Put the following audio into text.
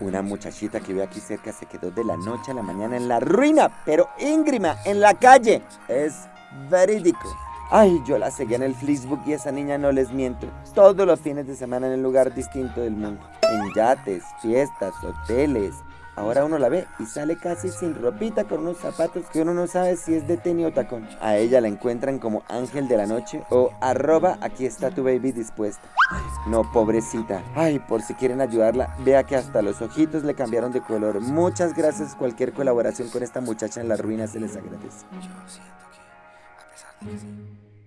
Una muchachita que ve aquí cerca se quedó de la noche a la mañana en la ruina, pero íngrima, en la calle. Es verídico. Ay, yo la seguí en el Facebook y esa niña no les miento. Todos los fines de semana en un lugar distinto del mundo. En yates, fiestas, hoteles. Ahora uno la ve y sale casi sin ropita con unos zapatos que uno no sabe si es de tenis o tacón. A ella la encuentran como ángel de la noche o arroba aquí está tu baby dispuesta. No, pobrecita. Ay, por si quieren ayudarla, vea que hasta los ojitos le cambiaron de color. Muchas gracias. Cualquier colaboración con esta muchacha en la ruina se les agradece. Yo siento que, a pesar de que